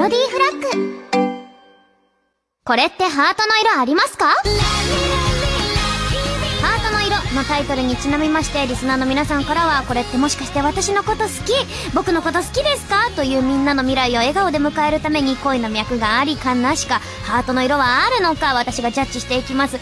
ロディーフラッグ。これってハートの色ありますか？ハートの色のタイトルにちなみまして、リスナーの皆さんからは、これってもしかして私のこと好き？僕のこと好きですか？というみんなの未来を笑顔で迎えるために恋の脈がありかなしか、ハートの色はあるのか？私がジャッジしていきます。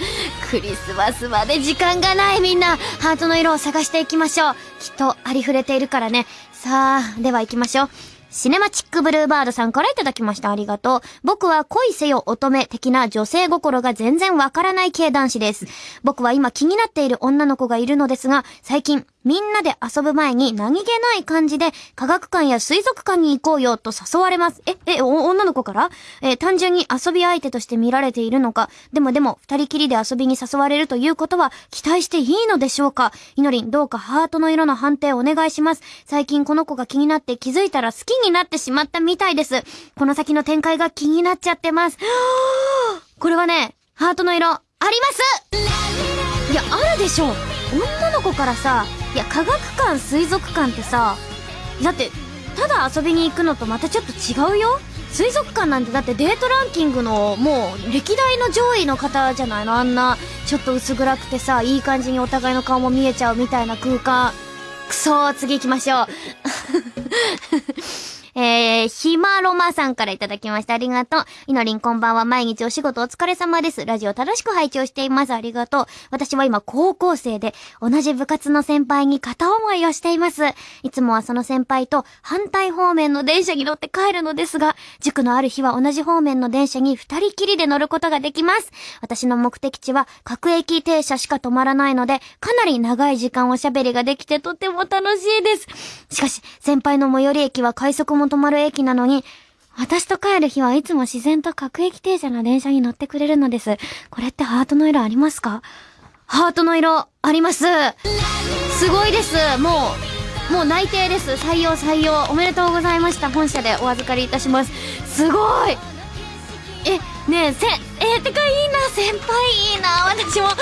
クリスマスまで時間がないみんな、ハートの色を探していきましょう。きっとありふれているからね。さあ、では行きましょう。シネマチックブルーバードさんからいただきました。ありがとう。僕は恋せよ乙女的な女性心が全然わからない系男子です。僕は今気になっている女の子がいるのですが、最近みんなで遊ぶ前に何気ない感じで科学館や水族館に行こうよと誘われます。え、え、お女の子から？え単純に遊び相手として見られているのか？でもでも、二人きりで遊びに誘われるということは期待していいのでしょうか？いのりん、どうかハートの色の判定お願いします。最近この子が気になって気づいたら好きになってしまったみたいです。この先の展開が気になっちゃってます。これはね、ハートの色、ありますいや、あるでしょ女の子からさ、いや、科学館、水族館ってさ、だって、ただ遊びに行くのとまたちょっと違うよ。水族館なんてだってデートランキングのもう歴代の上位の方じゃないの？あんなちょっと薄暗くてさいい感じにお互いの顔も見えちゃうみたいな空間。くそー次行きましょう。えー、ひまろまさんからいただきました。ありがとう。いのりんこんばんは。毎日お仕事お疲れ様です。ラジオ楽しく拝聴しています。ありがとう。私は今高校生で、同じ部活の先輩に片思いをしています。いつもはその先輩と反対方面の電車に乗って帰るのですが、塾のある日は同じ方面の電車に二人きりで乗ることができます。私の目的地は各駅停車しか止まらないので、かなり長い時間おしゃべりができてとても楽しいです。しかし、先輩の最寄り駅は快速も止まる駅なのに、私と帰る日はいつも自然と各駅停車の電車に乗ってくれるのです。これってハートの色ありますか？ハートの色あります。すごいです。もう、もう内定です。採用採用。おめでとうございました。本社でお預かりいたします。すごいえ、ねえ、せ、えてかいいな、先輩いいな、私も、私も、私も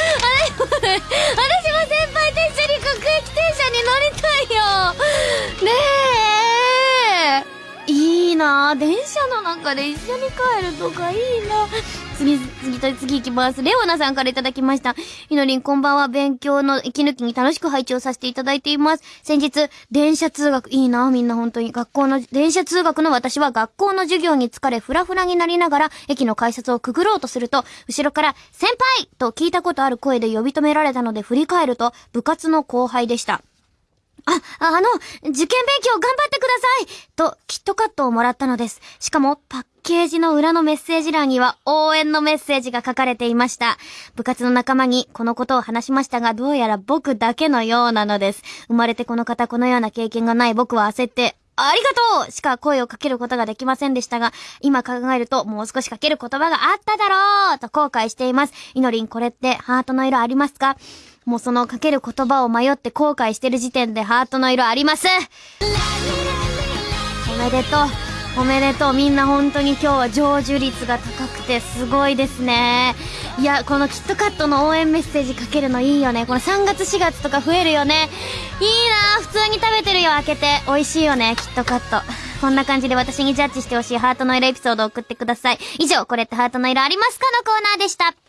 な電車の中で一緒に帰るとかいいな次、次と次行きます。レオナさんからいただきました。ひのりんこんばんは。勉強の息抜きに楽しく配置をさせていただいています。先日、電車通学、いいなみんな本当に。学校の、電車通学の私は学校の授業に疲れ、フラフラになりながら、駅の改札をくぐろうとすると、後ろから、先輩と聞いたことある声で呼び止められたので振り返ると、部活の後輩でした。あ、あの、受験勉強頑張ってくださいと、キットカットをもらったのです。しかも、パッケージの裏のメッセージ欄には応援のメッセージが書かれていました。部活の仲間にこのことを話しましたが、どうやら僕だけのようなのです。生まれてこの方このような経験がない僕は焦って、ありがとうしか声をかけることができませんでしたが、今考えるともう少しかける言葉があっただろうと後悔しています。いのりんこれってハートの色ありますか？もうそのかける言葉を迷って後悔してる時点でハートの色あります。おめでとう。おめでとう。みんな本当に今日は成就率が高くてすごいですね。いやこのキットカットの応援メッセージかけるのいいよね。この3月4月とか増えるよね。いいな。普通に食べてるよ。開けて。美味しいよね。キットカット。こんな感じで私にジャッジしてほしいハートの色エピソードを送ってください。以上これってハートの色ありますかのコーナーでした。